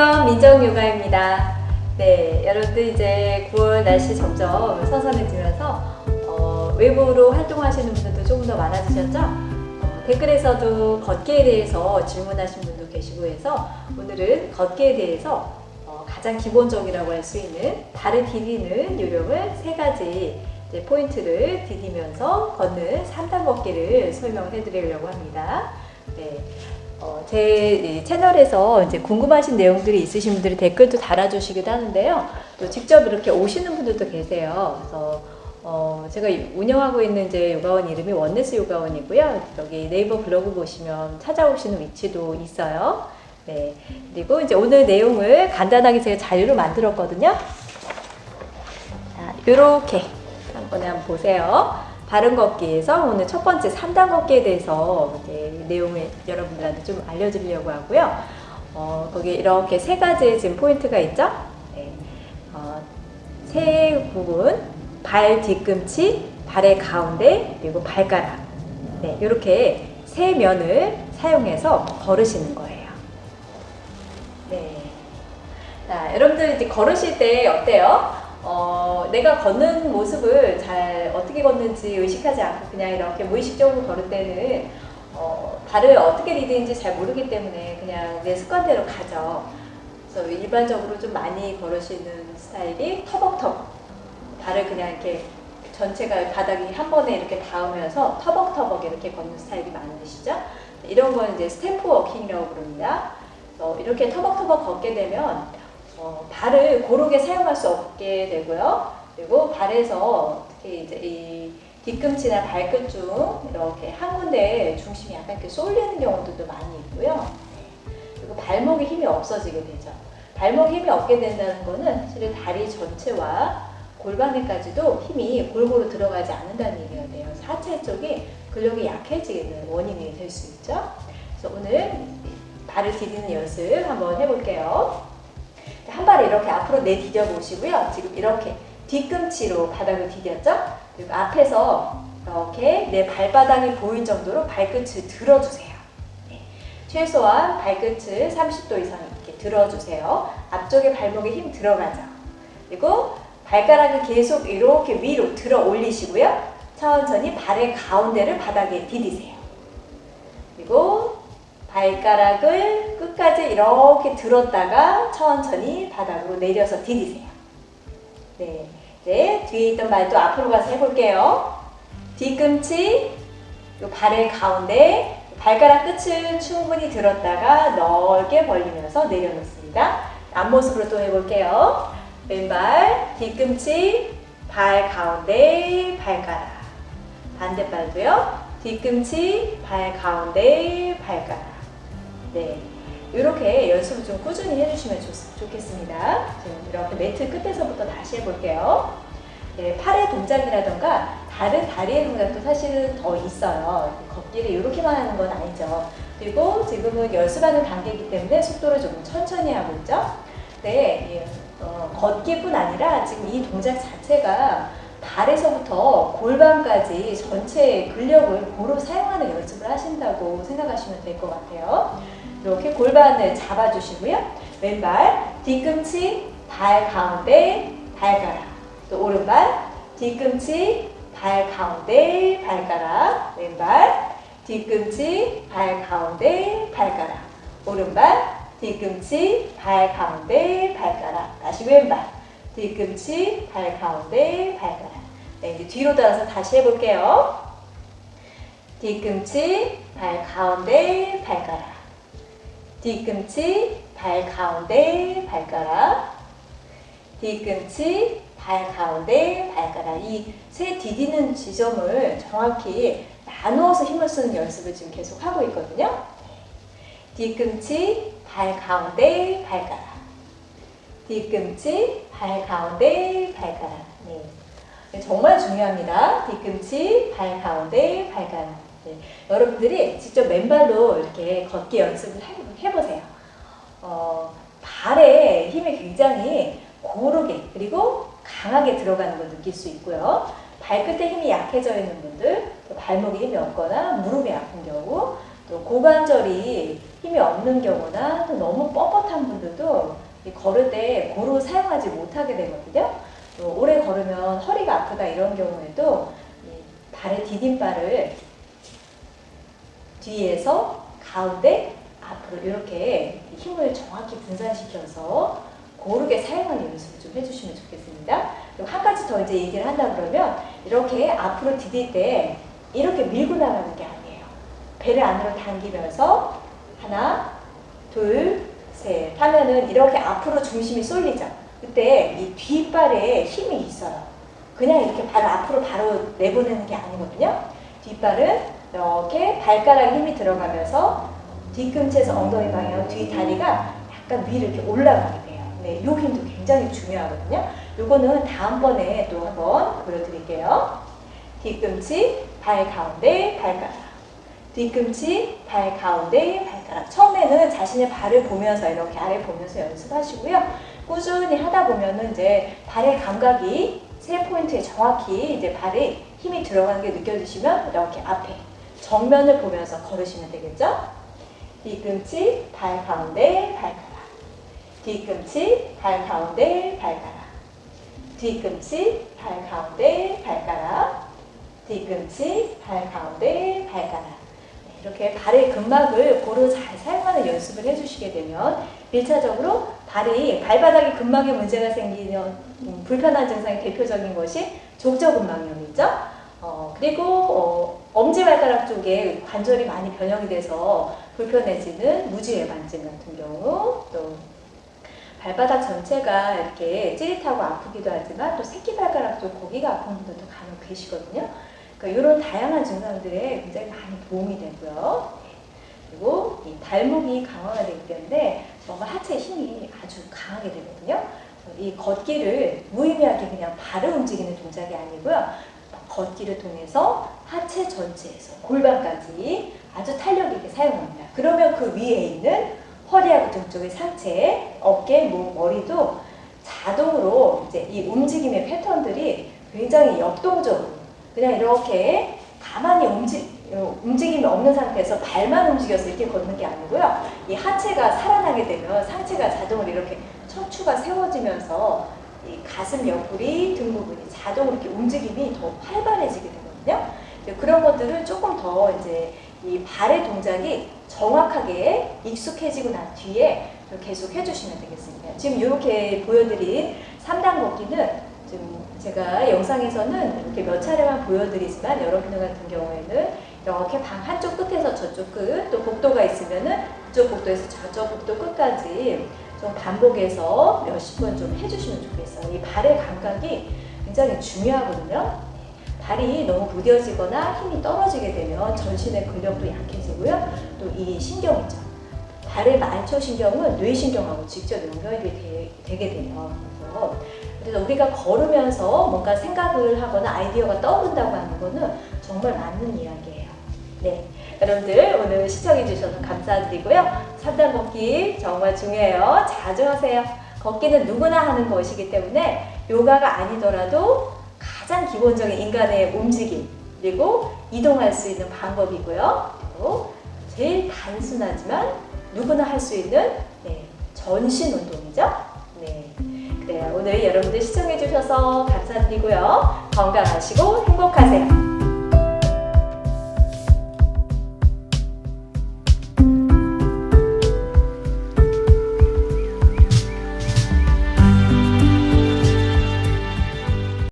안녕하세요. 민정요가입니다. 네, 여러분들 이제 9월 날씨 점점 선선해지면서 어, 외부로 활동하시는 분들도 조금 더 많아지셨죠? 어, 댓글에서도 걷기에 대해서 질문하신 분도 계시고 해서 오늘은 걷기에 대해서 어, 가장 기본적이라고 할 수 있는 발을 디디는 요령을 세 가지 포인트를 디디면서 걷는 3단 걷기를 설명해 드리려고 합니다. 네. 어, 제 채널에서 이제 궁금하신 내용들이 있으신 분들이 댓글도 달아주시기도 하는데요. 또 직접 이렇게 오시는 분들도 계세요. 그래서 어, 제가 운영하고 있는 이제 요가원 이름이 원네스 요가원이고요. 여기 네이버 블로그 보시면 찾아오시는 위치도 있어요. 네. 그리고 이제 오늘 내용을 간단하게 제가 자료로 만들었거든요. 자, 요렇게 한번에 한번 보세요. 바른 걷기에서 오늘 첫 번째 3단 걷기에 대해서 내용을 여러분들한테 좀 알려드리려고 하고요. 어, 거기 이렇게 세 가지 지금 포인트가 있죠? 네. 어, 세 부분, 발 뒤꿈치, 발의 가운데, 그리고 발가락. 네, 이렇게 세 면을 사용해서 걸으시는 거예요. 네. 자, 여러분들 이제 걸으실 때 어때요? 어, 내가 걷는 모습을 잘 어떻게 걷는지 의식하지 않고 그냥 이렇게 무의식적으로 걸을 때는 어, 발을 어떻게 디디는지 잘 모르기 때문에 그냥 내 습관대로 가죠. 그래서 일반적으로 좀 많이 걸으시는 스타일이 터벅터벅 발을 그냥 이렇게 전체가 바닥이 한 번에 이렇게 닿으면서 터벅터벅 이렇게 걷는 스타일이 많으시죠? 이런 건 이제 stamp walking이라고 부릅니다. 이렇게 터벅터벅 걷게 되면 어, 발을 고르게 사용할 수 없게 되고요. 그리고 발에서 특히 이제 이 뒤꿈치나 발끝 중 이렇게 한 군데에 중심이 약간 이렇게 쏠리는 경우들도 많이 있고요. 그리고 발목에 힘이 없어지게 되죠. 발목에 힘이 없게 된다는 것은 사실 다리 전체와 골반에까지도 힘이 골고루 들어가지 않는다는 얘기가 돼요. 하체 쪽이 근력이 약해지는 원인이 될 수 있죠. 그래서 오늘 발을 디디는 연습 한번 해볼게요. 한 발을 이렇게 앞으로 내디뎌 보시고요. 지금 이렇게 뒤꿈치로 바닥을 디뎠죠? 그리고 앞에서 이렇게 내 발바닥이 보일 정도로 발끝을 들어주세요. 네. 최소한 발끝을 30도 이상 이렇게 들어주세요. 앞쪽에 발목에 힘 들어가죠. 그리고 발가락을 계속 이렇게 위로 들어 올리시고요. 천천히 발의 가운데를 바닥에 디디세요. 그리고 발가락을 끝까지 이렇게 들었다가 천천히 바닥으로 내려서 디디세요. 네. 네, 뒤에 있던 발도 앞으로 가서 해볼게요. 뒤꿈치, 발의 가운데, 발가락 끝을 충분히 들었다가 넓게 벌리면서 내려놓습니다. 앞모습으로 또 해볼게요. 왼발, 뒤꿈치, 발 가운데, 발가락. 반대발도요. 뒤꿈치, 발 가운데, 발가락. 네. 이렇게 연습을 좀 꾸준히 해주시면 좋, 겠습니다 이렇게 매트 끝에서부터 다시 해볼게요. 네, 팔의 동작이라던가 다른 다리의 동작도 사실은 더 있어요. 걷기를 이렇게만 하는 건 아니죠. 그리고 지금은 연습하는 단계이기 때문에 속도를 조금 천천히 하고 있죠. 네, 어, 걷기뿐 아니라 지금 이 동작 자체가 발에서부터 골반까지 전체 근력을 고루 사용하는 연습을 하신다고 생각하시면 될 것 같아요. 이렇게 골반을 잡아주시고요. 왼발, 뒤꿈치, 발 가운데, 발가락. 또 오른발, 뒤꿈치, 발 가운데, 발가락. 왼발, 뒤꿈치, 발 가운데, 발가락. 오른발, 뒤꿈치, 발 가운데, 발가락. 다시 왼발, 뒤꿈치, 발 가운데, 발가락. 네, 이제 뒤로 돌아서 다시 해볼게요. 뒤꿈치, 발 가운데, 발가락. 뒤꿈치, 발 가운데, 발가락. 뒤꿈치, 발 가운데, 발가락. 이 세 디디는 지점을 정확히 나누어서 힘을 쓰는 연습을 지금 계속 하고 있거든요. 뒤꿈치, 발 가운데, 발가락. 뒤꿈치, 발 가운데, 발가락. 네. 정말 중요합니다. 뒤꿈치, 발 가운데, 발가락. 네. 여러분들이 직접 맨발로 이렇게 걷기 연습을 해보세요. 어, 발에 힘이 굉장히 고르게 그리고 강하게 들어가는 걸 느낄 수 있고요. 발끝에 힘이 약해져 있는 분들, 발목에 힘이 없거나 무릎이 아픈 경우 또 고관절이 힘이 없는 경우나 또 너무 뻣뻣한 분들도 이 걸을 때 고루 사용하지 못하게 되거든요. 또 오래 걸으면 허리가 아프다 이런 경우에도 이 발의 디딤발을 뒤에서 가운데 앞으로 이렇게 힘을 정확히 분산시켜서 고르게 사용하는 연습을 좀 해주시면 좋겠습니다. 그리고 한 가지 더 이제 얘기를 한다 그러면 이렇게 앞으로 디딜 때 이렇게 밀고 나가는 게 아니에요. 배를 안으로 당기면서 하나, 둘, 셋 하면은 이렇게 앞으로 중심이 쏠리죠. 그때 이 뒷발에 힘이 있어요. 그냥 이렇게 발을 앞으로 바로 내보내는 게 아니거든요. 뒷발은 이렇게 발가락 힘이 들어가면서 뒤꿈치에서 엉덩이 방향 뒤 다리가 약간 위로 이렇게 올라가게 돼요. 네, 요 힘도 굉장히 중요하거든요. 요거는 다음번에 또 한번 보여드릴게요. 뒤꿈치, 발 가운데, 발가락. 뒤꿈치, 발 가운데, 발가락. 처음에는 자신의 발을 보면서 이렇게 아래 보면서 연습하시고요. 꾸준히 하다 보면은 이제 발의 감각이 세 포인트에 정확히 이제 발에 힘이 들어가는 게 느껴지시면 이렇게 앞에 정면을 보면서 걸으시면 되겠죠? 뒤꿈치, 발 가운데, 발가락. 뒤꿈치, 발 가운데, 발가락. 뒤꿈치, 발 가운데, 발가락. 뒤꿈치, 발 가운데, 발가락. 네, 이렇게 발의 근막을 고루 잘 사용하는 연습을 해주시게 되면 1차적으로 발이 발바닥에 근막에 문제가 생기는 음, 불편한 증상의 대표적인 것이 족저근막염이죠. 어, 그리고 어, 엄지발가락 쪽에 관절이 많이 변형이 돼서 불편해지는 무지외반증 같은 경우 또 발바닥 전체가 이렇게 찌릿하고 아프기도 하지만 또 새끼발가락 쪽 거기가 아픈 분들도 간혹 계시거든요. 그러니까 이런 다양한 증상들에 굉장히 많이 도움이 되고요. 그리고 이 발목이 강화가 되기 때문에 정말 하체 힘이 아주 강하게 되거든요. 이 걷기를 무의미하게 그냥 발을 움직이는 동작이 아니고요. 걷기를 통해서 하체 전체에서 골반까지 아주 탄력 있게 사용합니다. 그러면 그 위에 있는 허리하고 등 쪽의 상체, 어깨, 목, 머리도 자동으로 이제 이 움직임의 패턴들이 굉장히 역동적으로 그냥 이렇게 가만히 움직, 어, 움직임이 없는 상태에서 발만 움직여서 이렇게 걷는 게 아니고요. 이 하체가 살아나게 되면 상체가 자동으로 이렇게 척추가 세워지면서 이 가슴 옆구리, 등 부분이 자동으로 이렇게 움직임이 더 활발해지게 되거든요. 그런 것들을 조금 더 이제 이 발의 동작이 정확하게 익숙해지고 난 뒤에 계속 해주시면 되겠습니다. 지금 이렇게 보여드린 3단 걷기는 지금 제가 영상에서는 이렇게 몇 차례만 보여드리지만 여러분들 같은 경우에는 이렇게 방 한쪽 끝에서 저쪽 끝, 또 복도가 있으면은 이쪽 복도에서 저쪽 복도 끝까지 좀 반복해서 몇십 번 좀 해주시면 좋겠어요. 이 발의 감각이 굉장히 중요하거든요. 발이 너무 무뎌지거나 힘이 떨어지게 되면 전신의 근력도 약해지고요. 또 이 신경이죠. 발의 말초 신경은 뇌신경하고 직접 연결이 되, 게 돼요. 그래서, 그래서 우리가 걸으면서 뭔가 생각을 하거나 아이디어가 떠오른다고 하는 거는 정말 맞는 이야기예요. 네. 여러분들 오늘 시청해 주셔서 감사드리고요. 3단 걷기 정말 중요해요. 자주 하세요. 걷기는 누구나 하는 것이기 때문에 요가가 아니더라도 가장 기본적인 인간의 움직임 그리고 이동할 수 있는 방법이고요. 그리고 제일 단순하지만 누구나 할 수 있는 네, 전신 운동이죠. 네. 그래요. 오늘 여러분들 시청해 주셔서 감사드리고요. 건강하시고 행복하세요.